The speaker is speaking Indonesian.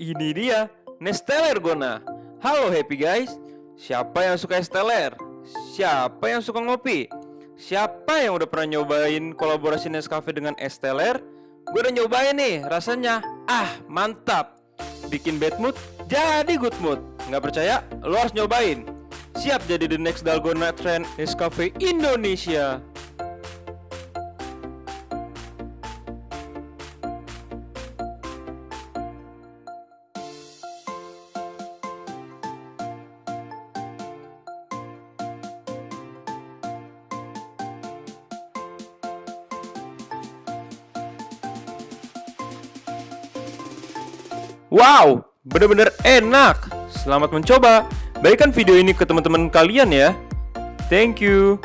Ini dia, Nesteller Gona. Halo happy guys. Siapa yang suka Esteller? Siapa yang suka ngopi? Siapa yang udah pernah nyobain kolaborasi Nescafe dengan Esteller? Gue udah nyobain nih, rasanya ah mantap. Bikin bad mood, jadi good mood. Nggak percaya? Lo harus nyobain. Siap jadi the next Dalgona Trend Nescafe Indonesia. Wow, bener-bener enak. Selamat mencoba. Bagikan video ini ke teman-teman kalian ya. Thank you.